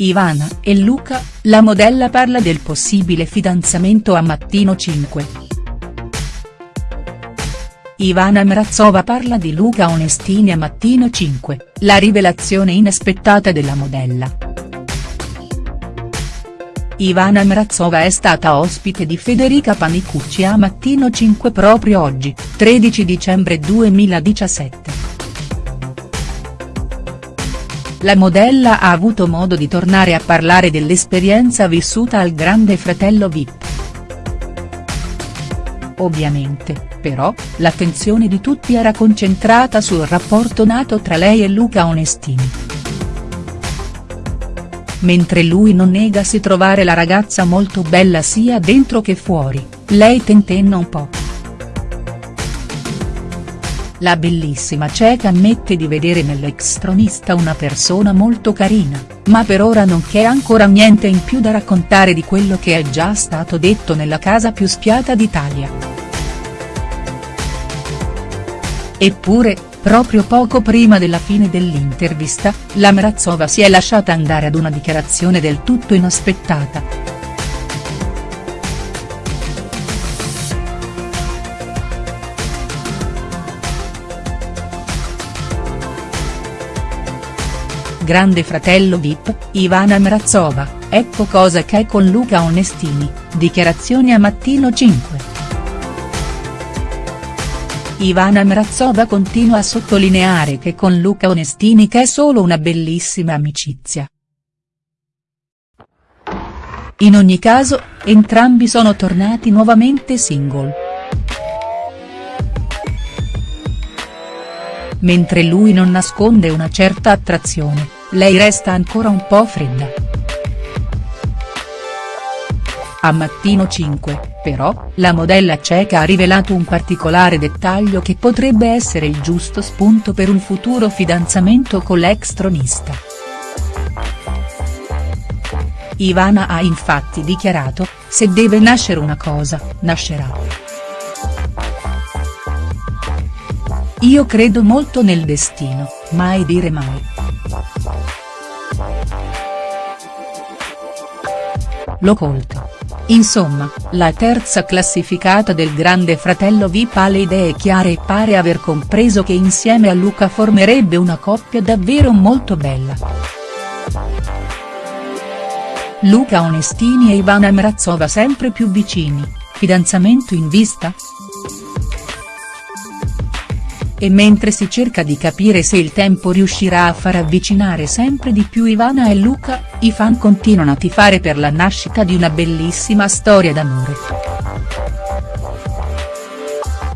Ivana e Luca, la modella parla del possibile fidanzamento a Mattino 5. Ivana Mrazova parla di Luca Onestini a Mattino 5, la rivelazione inaspettata della modella. Ivana Mrazova è stata ospite di Federica Panicucci a Mattino 5 proprio oggi, 13 dicembre 2017 la modella ha avuto modo di tornare a parlare dell'esperienza vissuta al Grande Fratello Vip. Ovviamente, però, l'attenzione di tutti era concentrata sul rapporto nato tra lei e Luca Onestini. Mentre lui non negasi trovare la ragazza molto bella sia dentro che fuori, lei tentenna un po'. La bellissima ceca ammette di vedere nell'ex tronista una persona molto carina, ma per ora non c'è ancora niente in più da raccontare di quello che è già stato detto nella casa più spiata d'Italia. Eppure, proprio poco prima della fine dell'intervista, la Mrazova si è lasciata andare ad una dichiarazione del tutto inaspettata. Grande fratello Vip, Ivana Mrazova, ecco cosa che è con Luca Onestini, dichiarazioni a Mattino 5. Ivana Mrazova continua a sottolineare che con Luca Onestini che è solo una bellissima amicizia. In ogni caso, entrambi sono tornati nuovamente single. Mentre lui non nasconde una certa attrazione, lei resta ancora un po' fredda. A Mattino 5, però, la modella ceca ha rivelato un particolare dettaglio che potrebbe essere il giusto spunto per un futuro fidanzamento con l'ex tronista. Ivana ha infatti dichiarato, se deve nascere una cosa, nascerà. Io credo molto nel destino, mai dire mai. L'ho colto. Insomma, la terza classificata del grande fratello Vip ha le idee chiare e pare aver compreso che insieme a Luca formerebbe una coppia davvero molto bella. Luca Onestini e Ivana Mrazova sempre più vicini, fidanzamento in vista?. E mentre si cerca di capire se il tempo riuscirà a far avvicinare sempre di più Ivana e Luca, i fan continuano a tifare per la nascita di una bellissima storia d'amore.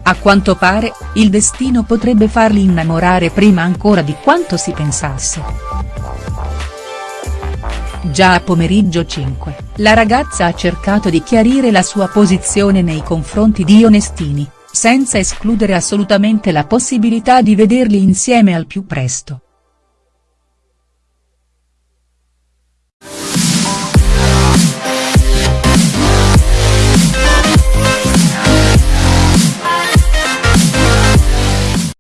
A quanto pare, il destino potrebbe farli innamorare prima ancora di quanto si pensasse. Già a pomeriggio 5, la ragazza ha cercato di chiarire la sua posizione nei confronti di Onestini senza escludere assolutamente la possibilità di vederli insieme al più presto.